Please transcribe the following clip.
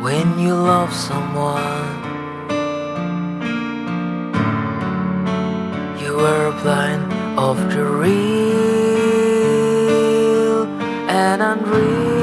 when you love someone. You are blind of the real and unreal.